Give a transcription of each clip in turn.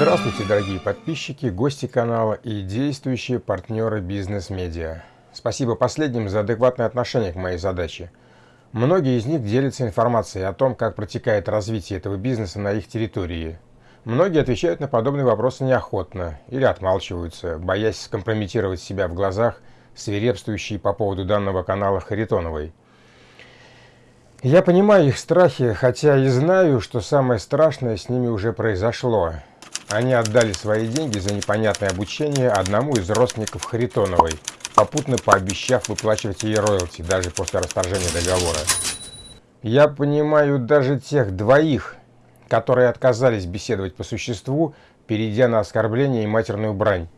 Здравствуйте, дорогие подписчики, гости канала и действующие партнеры бизнес-медиа. Спасибо последним за адекватное отношение к моей задаче. Многие из них делятся информацией о том, как протекает развитие этого бизнеса на их территории. Многие отвечают на подобные вопросы неохотно или отмалчиваются, боясь скомпрометировать себя в глазах свирепствующей по поводу данного канала Харитоновой. Я понимаю их страхи, хотя и знаю, что самое страшное с ними уже произошло. Они отдали свои деньги за непонятное обучение одному из родственников Харитоновой, попутно пообещав выплачивать ей роялти даже после расторжения договора. Я понимаю даже тех двоих, которые отказались беседовать по существу, перейдя на оскорбление и матерную брань.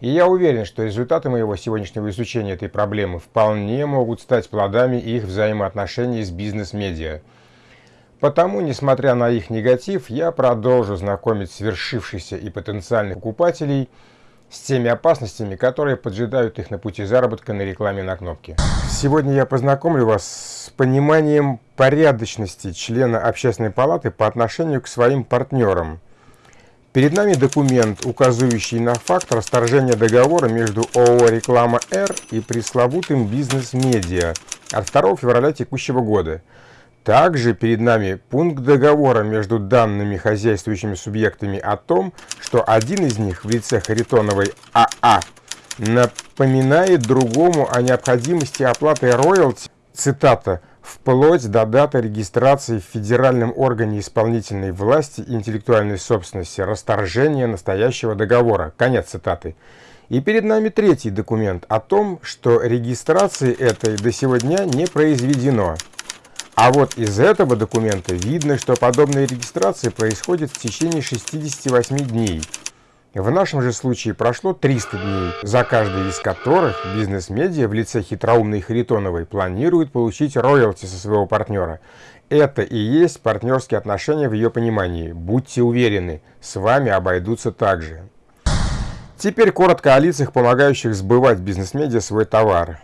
И я уверен, что результаты моего сегодняшнего изучения этой проблемы вполне могут стать плодами их взаимоотношений с бизнес-медиа. Потому, несмотря на их негатив, я продолжу знакомить свершившихся и потенциальных покупателей с теми опасностями, которые поджидают их на пути заработка на рекламе на кнопке. Сегодня я познакомлю вас с пониманием порядочности члена общественной палаты по отношению к своим партнерам. Перед нами документ, указывающий на факт расторжения договора между ООО «Реклама Р» и пресловутым «Бизнес-медиа» от 2 февраля текущего года – также перед нами пункт договора между данными хозяйствующими субъектами о том, что один из них в лице Харитоновой АА а напоминает другому о необходимости оплаты роялти, цитата, вплоть до даты регистрации в федеральном органе исполнительной власти интеллектуальной собственности расторжения настоящего договора. Конец цитаты. И перед нами третий документ о том, что регистрации этой до сегодня не произведено. А вот из этого документа видно, что подобная регистрация происходит в течение 68 дней. В нашем же случае прошло 300 дней, за каждый из которых бизнес-медиа в лице хитроумной Харитоновой планирует получить роялти со своего партнера. Это и есть партнерские отношения в ее понимании. Будьте уверены, с вами обойдутся так же. Теперь коротко о лицах, помогающих сбывать бизнес-медиа свой товар.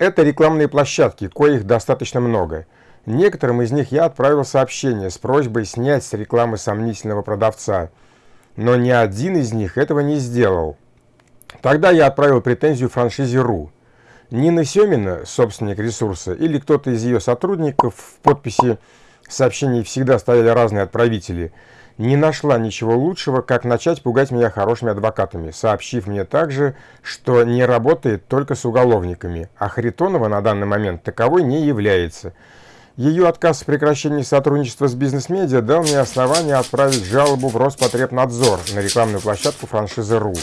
Это рекламные площадки, коих достаточно много. Некоторым из них я отправил сообщение с просьбой снять с рекламы сомнительного продавца, но ни один из них этого не сделал. Тогда я отправил претензию франшизе РУ. Нина Семина, собственник ресурса, или кто-то из ее сотрудников в подписи сообщений всегда стояли разные отправители – не нашла ничего лучшего, как начать пугать меня хорошими адвокатами, сообщив мне также, что не работает только с уголовниками, а Харитонова на данный момент таковой не является. Ее отказ в прекращении сотрудничества с бизнес-медиа дал мне основание отправить жалобу в Роспотребнадзор на рекламную площадку франшизы РУ.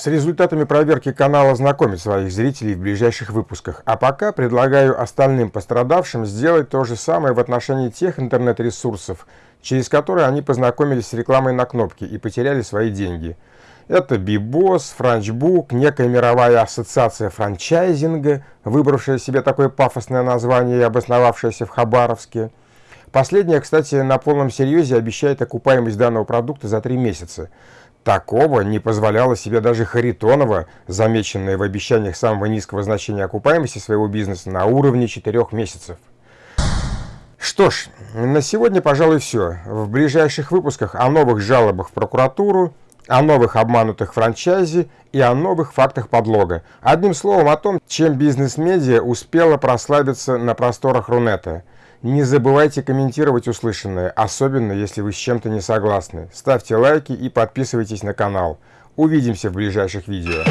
С результатами проверки канала знакомить своих зрителей в ближайших выпусках, а пока предлагаю остальным пострадавшим сделать то же самое в отношении тех интернет-ресурсов, через которые они познакомились с рекламой на кнопке и потеряли свои деньги. Это Бибос, Франчбук, некая мировая ассоциация франчайзинга, выбравшая себе такое пафосное название и обосновавшаяся в Хабаровске. Последняя, кстати, на полном серьезе обещает окупаемость данного продукта за три месяца. Такого не позволяла себе даже Харитонова, замеченная в обещаниях самого низкого значения окупаемости своего бизнеса на уровне четырех месяцев. Что ж, на сегодня, пожалуй, все. В ближайших выпусках о новых жалобах в прокуратуру, о новых обманутых франчайзе и о новых фактах подлога. Одним словом, о том, чем бизнес-медиа успела прославиться на просторах Рунета. Не забывайте комментировать услышанное, особенно если вы с чем-то не согласны. Ставьте лайки и подписывайтесь на канал. Увидимся в ближайших видео.